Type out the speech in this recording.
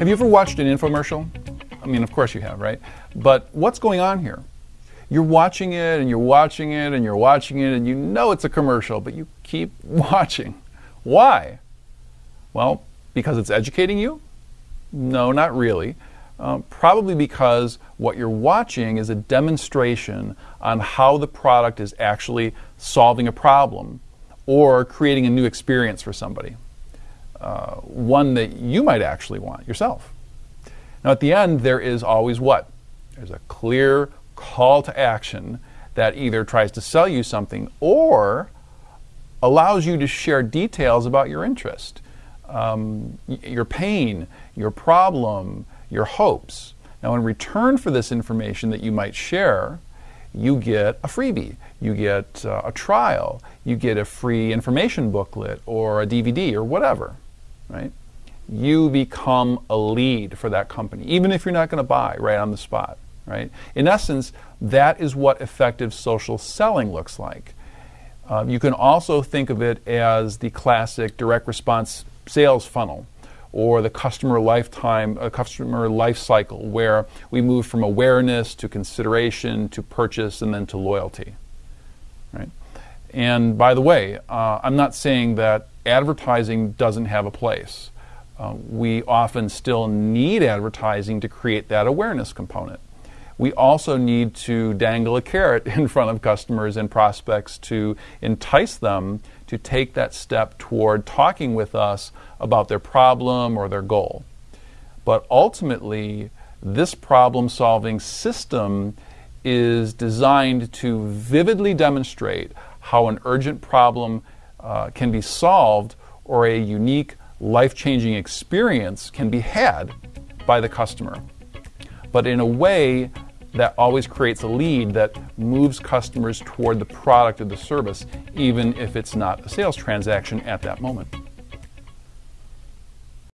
Have you ever watched an infomercial? I mean, of course you have, right? But what's going on here? You're watching it and you're watching it and you're watching it and you know it's a commercial, but you keep watching. Why? Well, because it's educating you? No, not really. Um, probably because what you're watching is a demonstration on how the product is actually solving a problem or creating a new experience for somebody. Uh, one that you might actually want yourself. Now, at the end, there is always what? There's a clear call to action that either tries to sell you something or allows you to share details about your interest, um, your pain, your problem, your hopes. Now, in return for this information that you might share, you get a freebie, you get uh, a trial, you get a free information booklet or a DVD or whatever, right? You become a lead for that company, even if you're not going to buy right on the spot, right? In essence, that is what effective social selling looks like. Uh, you can also think of it as the classic direct response sales funnel or the customer lifetime, a customer life cycle, where we move from awareness to consideration to purchase and then to loyalty. Right? And by the way, uh, I'm not saying that advertising doesn't have a place. Uh, we often still need advertising to create that awareness component. We also need to dangle a carrot in front of customers and prospects to entice them to take that step toward talking with us about their problem or their goal. But ultimately, this problem solving system is designed to vividly demonstrate how an urgent problem uh, can be solved or a unique life changing experience can be had by the customer. But in a way that always creates a lead that moves customers toward the product or the service, even if it's not a sales transaction at that moment.